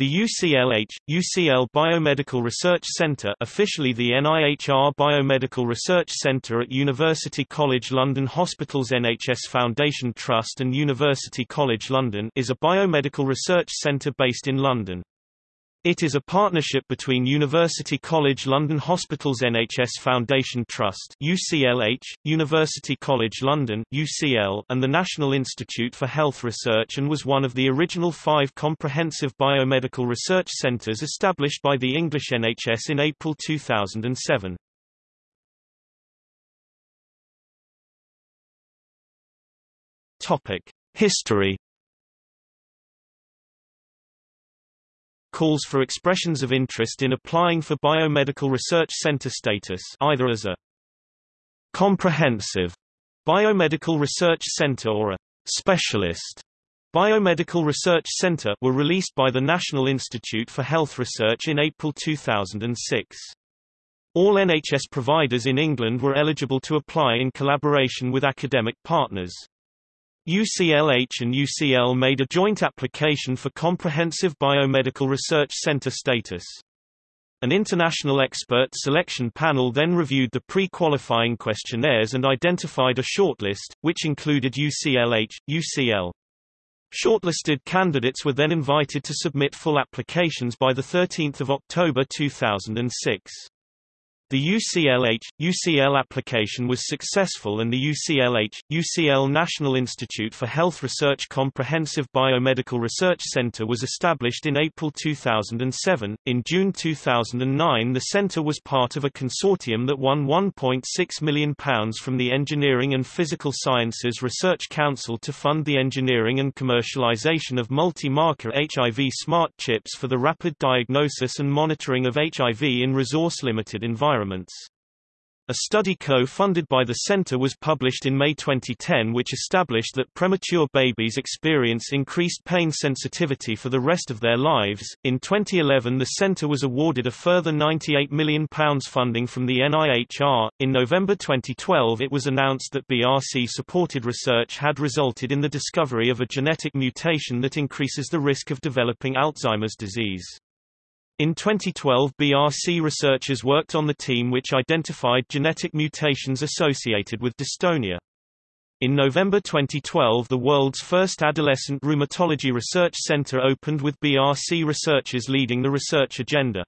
The UCLH, UCL Biomedical Research Center officially the NIHR Biomedical Research Center at University College London Hospitals NHS Foundation Trust and University College London is a biomedical research centre based in London. It is a partnership between University College London Hospitals NHS Foundation Trust UCLH, University College London UCL, and the National Institute for Health Research and was one of the original five comprehensive biomedical research centres established by the English NHS in April 2007. History calls for expressions of interest in applying for biomedical research center status either as a comprehensive biomedical research center or a specialist biomedical research center were released by the National Institute for Health Research in April 2006. All NHS providers in England were eligible to apply in collaboration with academic partners. UCLH and UCL made a joint application for Comprehensive Biomedical Research Center status. An international expert selection panel then reviewed the pre-qualifying questionnaires and identified a shortlist, which included UCLH, UCL. Shortlisted candidates were then invited to submit full applications by 13 October 2006. The UCLH, UCL application was successful and the UCLH, UCL National Institute for Health Research Comprehensive Biomedical Research Center was established in April 2007. In June 2009 the center was part of a consortium that won £1.6 million from the Engineering and Physical Sciences Research Council to fund the engineering and commercialization of multi-marker HIV smart chips for the rapid diagnosis and monitoring of HIV in resource-limited environments environments. A study co-funded by the center was published in May 2010 which established that premature babies experience increased pain sensitivity for the rest of their lives. In 2011 the center was awarded a further £98 million funding from the NIHR. In November 2012 it was announced that BRC-supported research had resulted in the discovery of a genetic mutation that increases the risk of developing Alzheimer's disease. In 2012 BRC researchers worked on the team which identified genetic mutations associated with dystonia. In November 2012 the world's first adolescent rheumatology research center opened with BRC researchers leading the research agenda.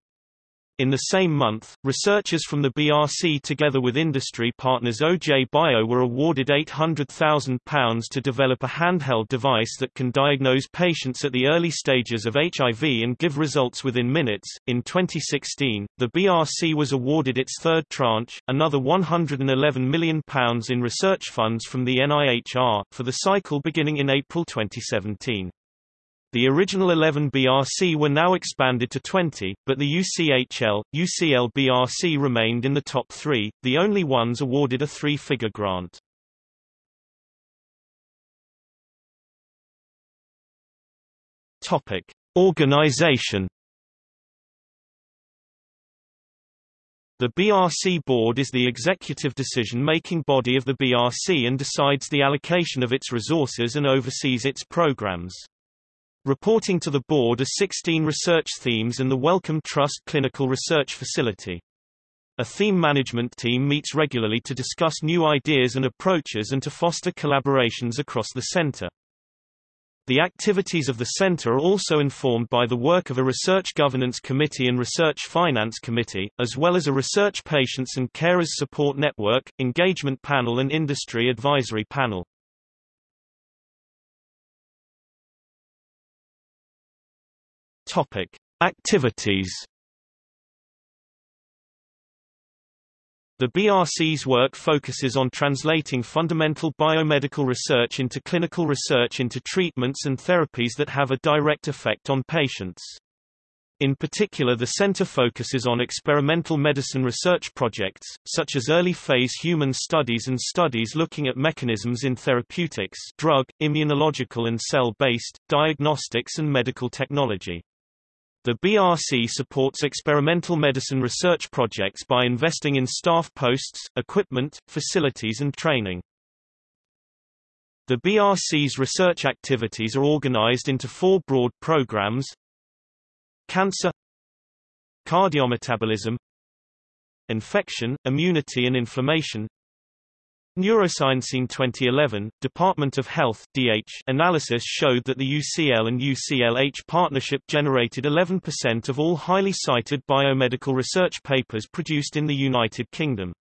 In the same month, researchers from the BRC together with industry partners OJ Bio were awarded £800,000 to develop a handheld device that can diagnose patients at the early stages of HIV and give results within minutes. In 2016, the BRC was awarded its third tranche, another £111 million in research funds from the NIHR, for the cycle beginning in April 2017. The original 11 BRC were now expanded to 20, but the UCHL, UCL BRC remained in the top three, the only ones awarded a three-figure grant. Topic: Organization. The BRC board is the executive decision-making body of the BRC and decides the allocation of its resources and oversees its programs. Reporting to the board are 16 research themes and the Wellcome Trust Clinical Research Facility. A theme management team meets regularly to discuss new ideas and approaches and to foster collaborations across the center. The activities of the center are also informed by the work of a Research Governance Committee and Research Finance Committee, as well as a Research Patients and Carers Support Network, Engagement Panel and Industry Advisory Panel. Topic: Activities. The BRC's work focuses on translating fundamental biomedical research into clinical research into treatments and therapies that have a direct effect on patients. In particular the center focuses on experimental medicine research projects, such as early-phase human studies and studies looking at mechanisms in therapeutics drug, immunological and cell-based, diagnostics and medical technology. The BRC supports experimental medicine research projects by investing in staff posts, equipment, facilities and training. The BRC's research activities are organized into four broad programs. Cancer Cardiometabolism Infection, immunity and inflammation Neuroscience in 2011, Department of Health DH analysis showed that the UCL and UCLH partnership generated 11% of all highly cited biomedical research papers produced in the United Kingdom.